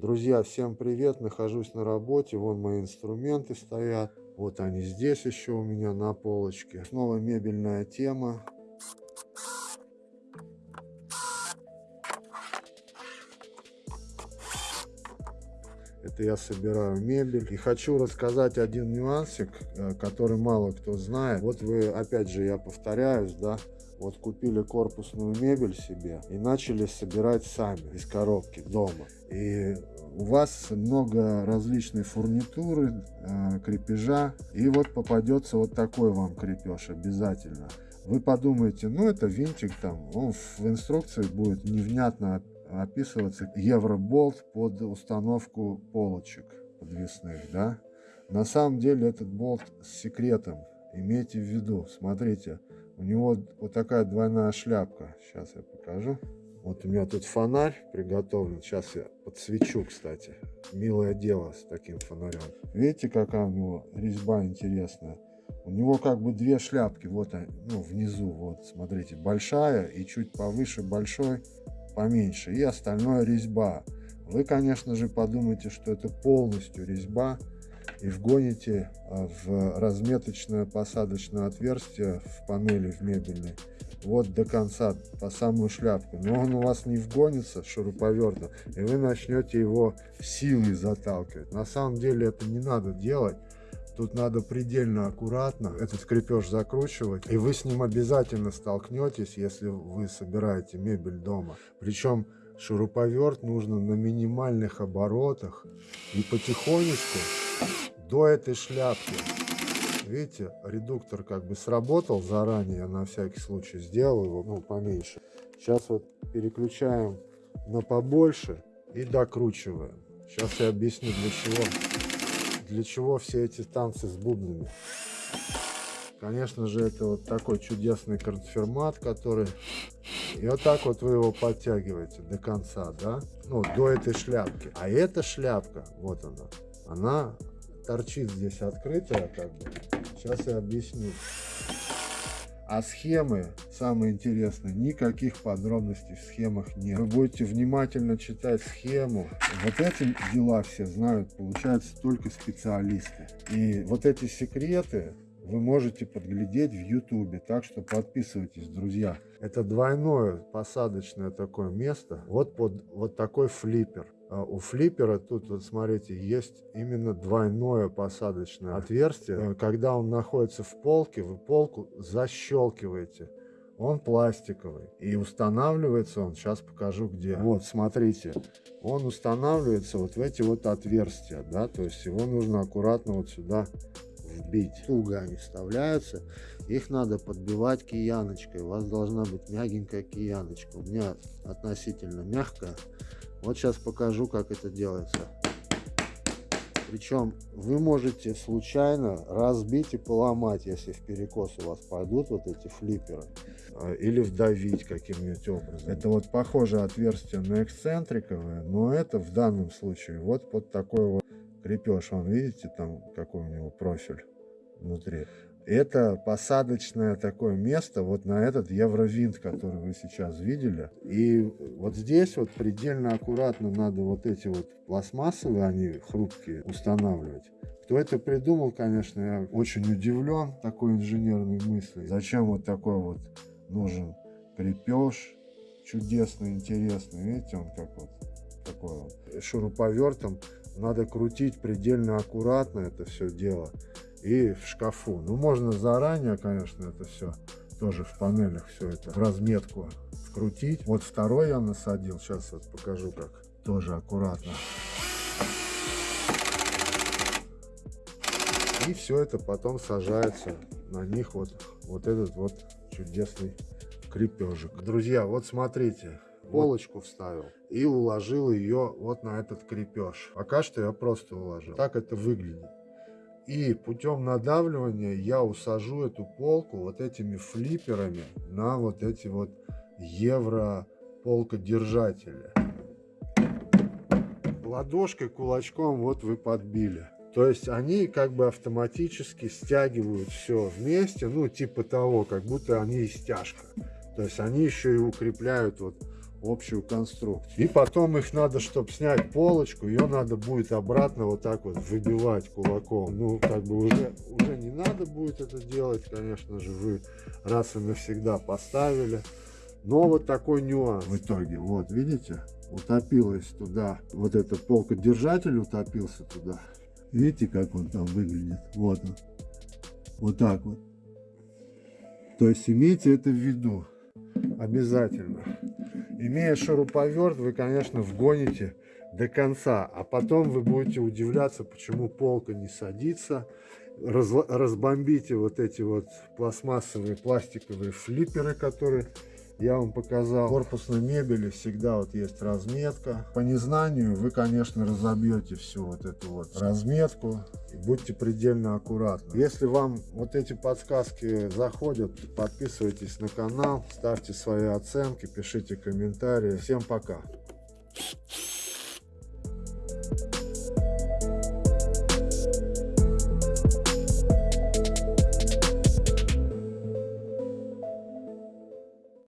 Друзья, всем привет! Нахожусь на работе. Вон мои инструменты стоят. Вот они здесь еще у меня на полочке. Снова мебельная тема. Это я собираю мебель. И хочу рассказать один нюансик, э, который мало кто знает. Вот вы, опять же, я повторяюсь, да, вот купили корпусную мебель себе и начали собирать сами из коробки дома. И у вас много различной фурнитуры, э, крепежа, и вот попадется вот такой вам крепеж обязательно. Вы подумаете, ну это винтик там, он в инструкции будет невнятно описываться евроболт под установку полочек подвесных, да. На самом деле этот болт с секретом, имейте в виду, смотрите, у него вот такая двойная шляпка. Сейчас я покажу. Вот у меня тут фонарь приготовлен. Сейчас я подсвечу, кстати. Милое дело с таким фонарем. Видите, какая у него резьба интересная? У него как бы две шляпки. Вот ну, внизу, вот, смотрите, большая и чуть повыше большой, поменьше. И остальное резьба. Вы, конечно же, подумаете, что это полностью резьба и вгоните а, в разметочное посадочное отверстие в панели в мебельной вот до конца по самую шляпку но он у вас не вгонится шуруповертом и вы начнете его силой заталкивать на самом деле это не надо делать Тут надо предельно аккуратно этот крепеж закручивать, и вы с ним обязательно столкнетесь, если вы собираете мебель дома. Причем шуруповерт нужно на минимальных оборотах и потихонечку до этой шляпки. Видите, редуктор как бы сработал заранее, на всякий случай сделал его, ну, поменьше. Сейчас вот переключаем на побольше и докручиваем. Сейчас я объясню для чего. Для чего все эти танцы с бубнами. Конечно же, это вот такой чудесный конфирмат, который... И вот так вот вы его подтягиваете до конца, да? Ну, до этой шляпки. А эта шляпка, вот она, она торчит здесь открытая, как бы. Сейчас я объясню. А схемы, самое интересное, никаких подробностей в схемах нет. Вы будете внимательно читать схему. Вот эти дела все знают, получается, только специалисты. И вот эти секреты вы можете подглядеть в ютубе. Так что подписывайтесь, друзья. Это двойное посадочное такое место. Вот под вот такой флиппер. А у флиппера тут, вот смотрите, есть именно двойное посадочное отверстие. Э, когда он находится в полке, вы полку защелкиваете. Он пластиковый. И устанавливается он, сейчас покажу где. Вот, смотрите. Он устанавливается вот в эти вот отверстия, да, то есть его нужно аккуратно вот сюда вбить. Туго они вставляются. Их надо подбивать кияночкой. У вас должна быть мягенькая кияночка. У меня относительно мягкая. Вот сейчас покажу, как это делается. Причем вы можете случайно разбить и поломать, если в перекос у вас пойдут вот эти флипперы. А, или вдавить каким-нибудь образом. Это вот похоже отверстие на эксцентриковое, но это в данном случае вот под такой вот крепеж. Вон, видите, там какой у него профиль внутри. Это посадочное такое место вот на этот евровинт, который вы сейчас видели. И вот здесь вот предельно аккуратно надо вот эти вот пластмассовые, они хрупкие, устанавливать. Кто это придумал, конечно, я очень удивлен такой инженерной мыслью. Зачем вот такой вот нужен крепеж чудесный, интересный. Видите, он как вот такой вот шуруповертом. Надо крутить предельно аккуратно это все дело и в шкафу. Ну, можно заранее, конечно, это все тоже в панелях все это в разметку вкрутить. Вот второй я насадил, сейчас вот покажу как, тоже аккуратно. И все это потом сажается на них вот, вот этот вот чудесный крепежик. Друзья, вот смотрите, полочку вставил и уложил ее вот на этот крепеж. Пока что я просто уложил. Так это выглядит. И путем надавливания я усажу эту полку вот этими флипперами на вот эти вот евро полкодержатели. Ладошкой, кулачком вот вы подбили. То есть они как бы автоматически стягивают все вместе, ну типа того, как будто они стяжка. То есть они еще и укрепляют вот общую конструкцию. И потом их надо, чтобы снять полочку, ее надо будет обратно вот так вот выбивать кулаком. Ну, как бы уже, уже не надо будет это делать, конечно же, вы раз и навсегда поставили. Но вот такой нюанс в итоге. Вот, видите, утопилась туда, вот этот полкодержатель утопился туда. Видите, как он там выглядит? Вот он. Вот так вот. То есть имейте это в виду. Обязательно. Имея шуруповерт, вы, конечно, вгоните до конца. А потом вы будете удивляться, почему полка не садится. Раз, разбомбите вот эти вот пластмассовые пластиковые флипперы, которые я вам показал. Корпусной мебели всегда вот есть разметка. По незнанию вы, конечно, разобьете всю вот эту вот разметку. И будьте предельно аккуратны. Если вам вот эти подсказки заходят, подписывайтесь на канал, ставьте свои оценки, пишите комментарии. Всем пока!